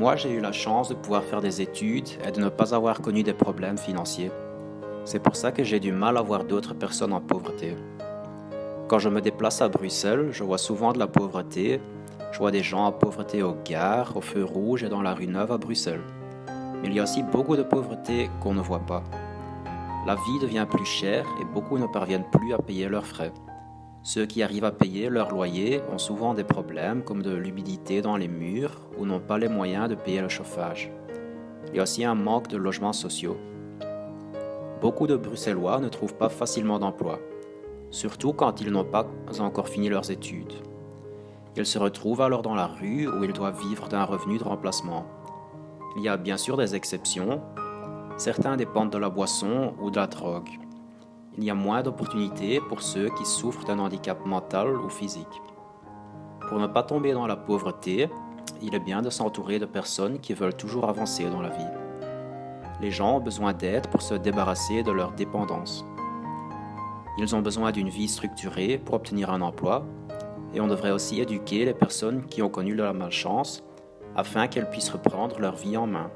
Moi, j'ai eu la chance de pouvoir faire des études et de ne pas avoir connu des problèmes financiers. C'est pour ça que j'ai du mal à voir d'autres personnes en pauvreté. Quand je me déplace à Bruxelles, je vois souvent de la pauvreté. Je vois des gens en pauvreté aux gares, au feu rouge et dans la rue Neuve à Bruxelles. Mais il y a aussi beaucoup de pauvreté qu'on ne voit pas. La vie devient plus chère et beaucoup ne parviennent plus à payer leurs frais. Ceux qui arrivent à payer leur loyer ont souvent des problèmes comme de l'humidité dans les murs ou n'ont pas les moyens de payer le chauffage. Il y a aussi un manque de logements sociaux. Beaucoup de Bruxellois ne trouvent pas facilement d'emploi, surtout quand ils n'ont pas encore fini leurs études. Ils se retrouvent alors dans la rue où ils doivent vivre d'un revenu de remplacement. Il y a bien sûr des exceptions. Certains dépendent de la boisson ou de la drogue il y a moins d'opportunités pour ceux qui souffrent d'un handicap mental ou physique. Pour ne pas tomber dans la pauvreté, il est bien de s'entourer de personnes qui veulent toujours avancer dans la vie. Les gens ont besoin d'aide pour se débarrasser de leur dépendance. Ils ont besoin d'une vie structurée pour obtenir un emploi, et on devrait aussi éduquer les personnes qui ont connu de la malchance afin qu'elles puissent reprendre leur vie en main.